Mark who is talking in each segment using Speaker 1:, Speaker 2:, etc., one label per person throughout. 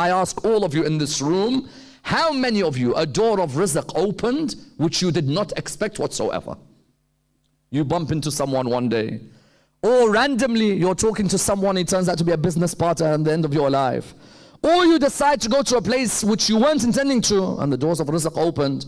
Speaker 1: I ask all of you in this room, how many of you a door of rizq opened which you did not expect whatsoever? You bump into someone one day, or randomly you're talking to someone, it turns out to be a business partner at the end of your life. Or you decide to go to a place which you weren't intending to, and the doors of rizq opened.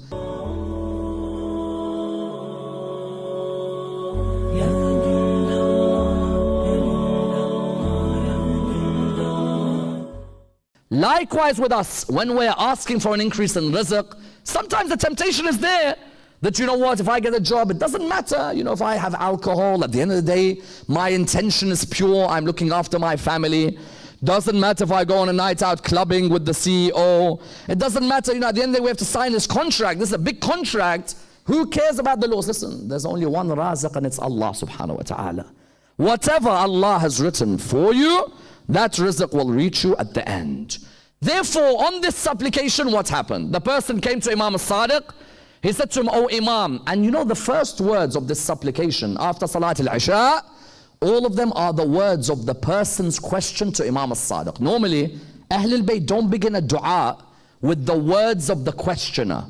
Speaker 1: Likewise with us, when we're asking for an increase in rizq, sometimes the temptation is there that you know what, if I get a job, it doesn't matter. You know, if I have alcohol, at the end of the day, my intention is pure. I'm looking after my family. Doesn't matter if I go on a night out clubbing with the CEO. It doesn't matter, you know, at the end of the day, we have to sign this contract. This is a big contract. Who cares about the laws? Listen, there's only one raziq and it's Allah subhanahu wa ta'ala. Whatever Allah has written for you, that rizq will reach you at the end. Therefore, on this supplication, what happened? The person came to Imam al-Sadiq. He said to him, O Imam, and you know the first words of this supplication after Salat al-Isha, all of them are the words of the person's question to Imam al-Sadiq. Normally, Ahlul Bayt don't begin a dua with the words of the questioner.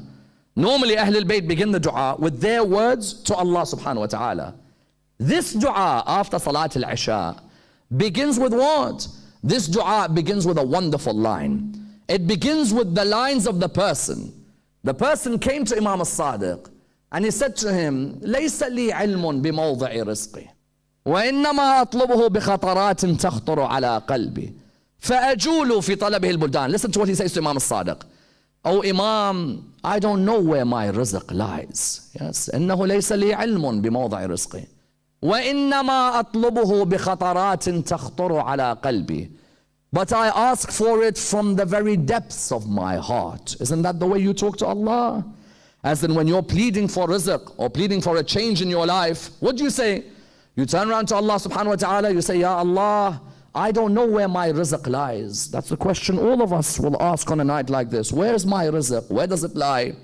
Speaker 1: Normally, Ahlul Bayt begin the dua with their words to Allah subhanahu wa ta'ala. This dua after Salat al-Isha begins with what? This dua begins with a wonderful line. It begins with the lines of the person. The person came to Imam al-Sadiq and he said to him, ليس لي علم بموضع رزقي وإنما أطلبه بخطرات تخطر على قلبي فأجول في طلبه البلدان Listen to what he says to Imam al-Sadiq. Oh Imam, I don't know where my rizq lies. Yes, إنه ليس لي علم بموضع رزقي وإنما أطلبه بخطرات تخطر على قلبي But I ask for it from the very depths of my heart. Isn't that the way you talk to Allah? As in when you're pleading for rizq or pleading for a change in your life, what do you say? You turn around to Allah subhanahu wa ta'ala, you say, Ya Allah, I don't know where my rizq lies. That's the question all of us will ask on a night like this. Where's my rizq? Where does it lie?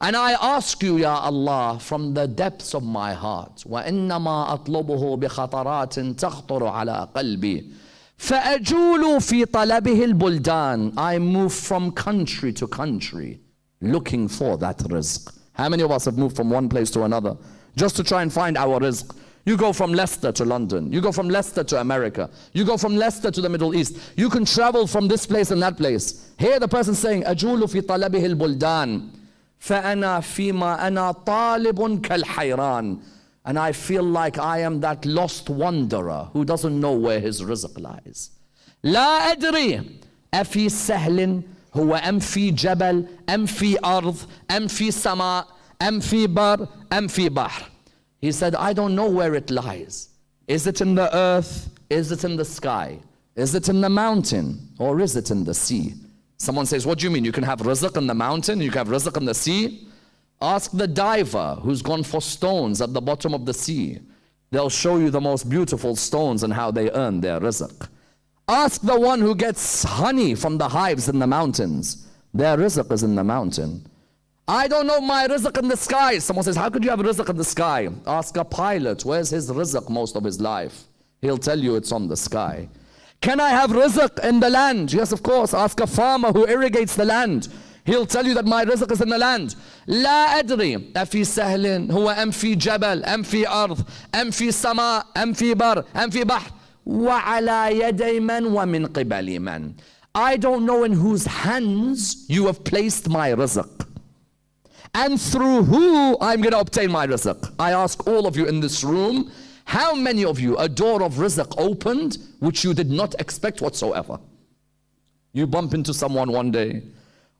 Speaker 1: And I ask you, Ya Allah, from the depths of my heart, وَإِنَّمَا أَطْلُبُهُ بِخَطَرَاتٍ تَخْطُرُ عَلَى قَلْبِي فَأَجُولُ فِي طَلَبِهِ الْبُلْدَانِ I move from country to country, looking for that rizq. How many of us have moved from one place to another, just to try and find our rizq? You go from Leicester to London. You go from Leicester to America. You go from Leicester to the Middle East. You can travel from this place and that place. Here the person saying, أَجُولُ فِي طَلَبِهِ الْبُلْدَانِ فأنا فيما أنا طالب كالحيران and I feel like I am that lost wanderer who doesn't know where his rizq lies لا أدري أفي سهل هو أم في جبل أم في أرض أم في سماء أم في بر أم في بحر He said I don't know where it lies Is it in the earth? Is it in the sky? Is it in the mountain? Or is it in the sea? Someone says, What do you mean? You can have rizq in the mountain, you can have rizq in the sea? Ask the diver who's gone for stones at the bottom of the sea. They'll show you the most beautiful stones and how they earn their rizq. Ask the one who gets honey from the hives in the mountains. Their rizq is in the mountain. I don't know my rizq in the sky. Someone says, How could you have rizq in the sky? Ask a pilot, where's his rizq most of his life? He'll tell you it's on the sky. Can I have rizq in the land? Yes, of course. Ask a farmer who irrigates the land. He'll tell you that my rizq is in the land. لا أدري أفي سهل هو أم في جبل أم في أرض أم في سماء أم في بر أم في بحر وعلى يدي من ومن قبل من I don't know in whose hands you have placed my rizq and through who I'm going to obtain my rizq. I ask all of you in this room how many of you a door of rizq opened which you did not expect whatsoever? You bump into someone one day,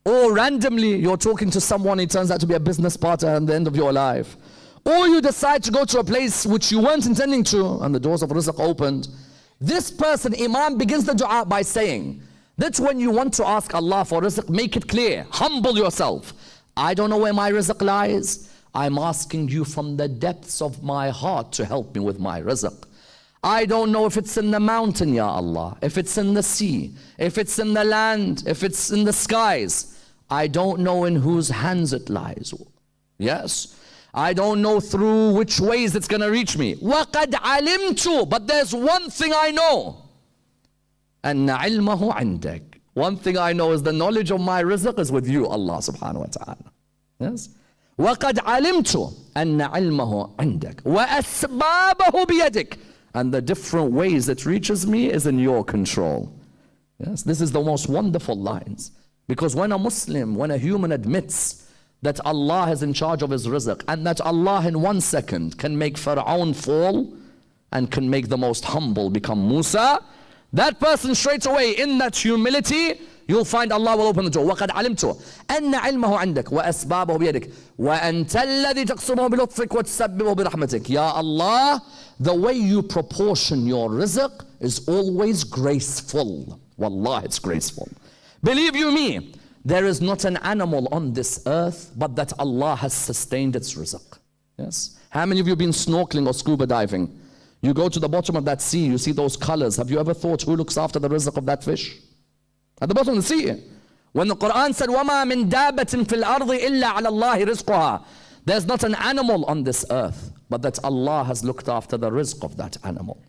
Speaker 1: or randomly you're talking to someone, it turns out to be a business partner at the end of your life. Or you decide to go to a place which you weren't intending to, and the doors of rizq opened. This person, Imam, begins the dua by saying, That's when you want to ask Allah for rizq, make it clear, humble yourself. I don't know where my rizq lies. I'm asking you from the depths of my heart to help me with my rizq. I don't know if it's in the mountain, Ya Allah, if it's in the sea, if it's in the land, if it's in the skies. I don't know in whose hands it lies. Yes. I don't know through which ways it's going to reach me. وَقَدْ عَلِمْتُ But there's one thing I know. أَنَّ عِلْمَهُ عِنْدَكَ One thing I know is the knowledge of my rizq is with you, Allah subhanahu wa ta'ala. Yes? وقد علمت أن علمه عندك وأسبابه بيدك and the different ways it reaches me is in your control. Yes, this is the most wonderful lines. Because when a Muslim, when a human admits that Allah is in charge of his rizq and that Allah in one second can make Pharaoh fall and can make the most humble become Musa, that person straight away in that humility you'll find Allah will open the door وقد علمت أن علمه عندك وأسبابه بيدك وأنت الذي تقسمه بلطفك وتسببه برحمتك يا Allah the way you proportion your rizq is always graceful Wallah it's graceful believe you me there is not an animal on this earth but that Allah has sustained its rizq yes how many of you have been snorkeling or scuba diving you go to the bottom of that sea you see those colors have you ever thought who looks after the rizq of that fish at the bottom of the sea. When the Quran said, وَمَا مِن دَابَةٍ فِي الْأَرْضِ إِلَّا عَلَى اللَّهِ رِزْقُهَا There's not an animal on this earth, but that Allah has looked after the rizq of that animal.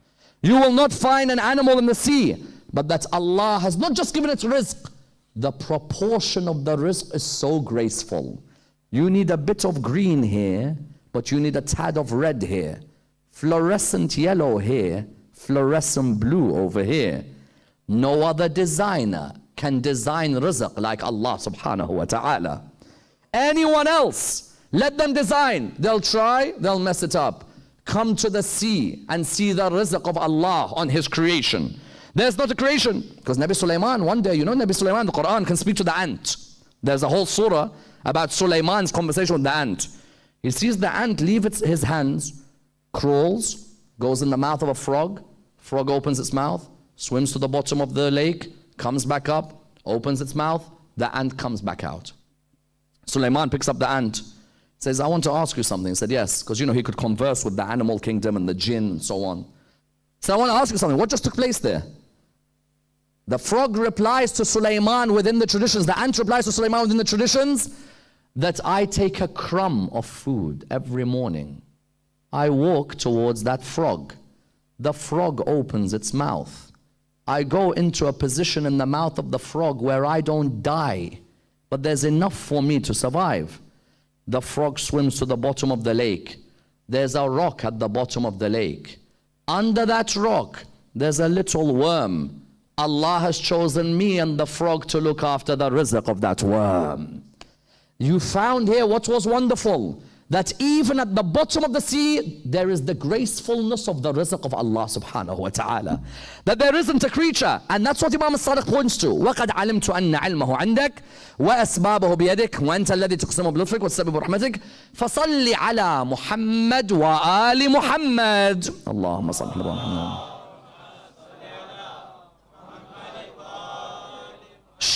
Speaker 1: You will not find an animal in the sea, but that Allah has not just given its rizq, the proportion of the rizq is so graceful. You need a bit of green here, but you need a tad of red here. Fluorescent yellow here, fluorescent blue over here. No other designer can design rizq like Allah subhanahu wa ta'ala. Anyone else, let them design. They'll try, they'll mess it up. Come to the sea and see the rizq of Allah on His creation. There's not a creation. Because Nabi Sulaiman, one day, you know Nabi Sulaiman, the Quran can speak to the ant. There's a whole surah about Sulaiman's conversation with the ant. He sees the ant leave its, his hands, crawls, goes in the mouth of a frog, frog opens its mouth, swims to the bottom of the lake, comes back up, opens its mouth, the ant comes back out. Sulaiman picks up the ant, says, I want to ask you something. He said, Yes, because you know he could converse with the animal kingdom and the jinn and so on. So I want to ask you something. What just took place there? The frog replies to Sulaiman within the traditions, the ant replies to Sulaiman within the traditions that I take a crumb of food every morning. I walk towards that frog. The frog opens its mouth. I go into a position in the mouth of the frog where I don't die, but there's enough for me to survive. The frog swims to the bottom of the lake. There's a rock at the bottom of the lake. Under that rock, there's a little worm. Allah has chosen me and the frog to look after the rizq of that worm. You found here what was wonderful that even at the bottom of the sea, there is the gracefulness of the rizq of Allah subhanahu wa ta'ala. That there isn't a creature. And that's what Imam al-Sadiq points to. وَقَدْ عَلِمْتُ أَنَّ عِلْمَهُ عِنْدَكَ وَأَسْبَابَهُ بِيَدِكَ وَأَنْتَ الَّذِي تُقْسِمُ بِلُطْفِكَ وَتَسْبِبُ برحمتك فَصَلِّ عَلَى مُحَمَّدْ وَآلِ مُحَمَّدْ اللهم صل على محمد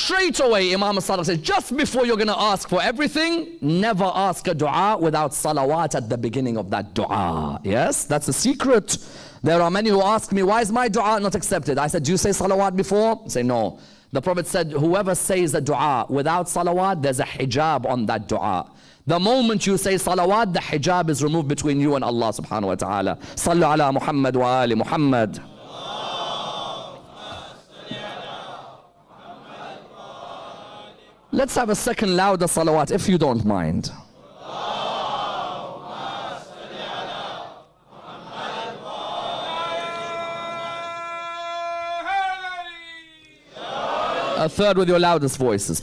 Speaker 1: Straight away, Imam Sadiq says, just before you're going to ask for everything, never ask a dua without salawat at the beginning of that dua. Yes, that's a secret. There are many who ask me, why is my dua not accepted? I said, do you say salawat before? I say, no. The Prophet said, whoever says a dua without salawat, there's a hijab on that dua. The moment you say salawat, the hijab is removed between you and Allah subhanahu wa ta'ala. Sallu ala Muhammad wa ali Muhammad. Let's have a second louder salawat if you don't mind. A third with your loudest voices.